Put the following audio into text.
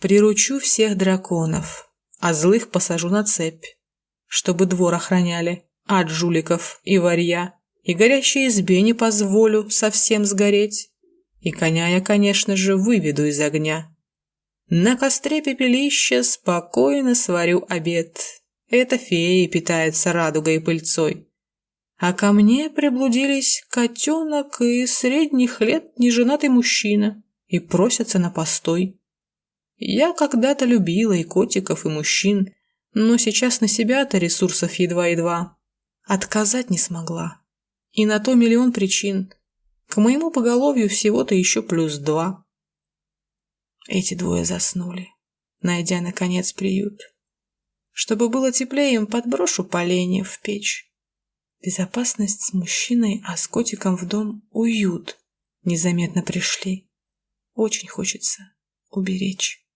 Приручу всех драконов, а злых посажу на цепь, чтобы двор охраняли от жуликов и варья, и горящей избе не позволю совсем сгореть, и коня я, конечно же, выведу из огня. На костре пепелища спокойно сварю обед. Это феи питается радугой и пыльцой. А ко мне приблудились котенок и средних лет неженатый мужчина и просятся на постой. Я когда-то любила и котиков, и мужчин, но сейчас на себя-то ресурсов едва-едва. Отказать не смогла. И на то миллион причин. К моему поголовью всего-то еще плюс два. Эти двое заснули, найдя, наконец, приют. Чтобы было теплее, им подброшу поленья в печь. Безопасность с мужчиной, а с котиком в дом уют. Незаметно пришли. Очень хочется уберечь.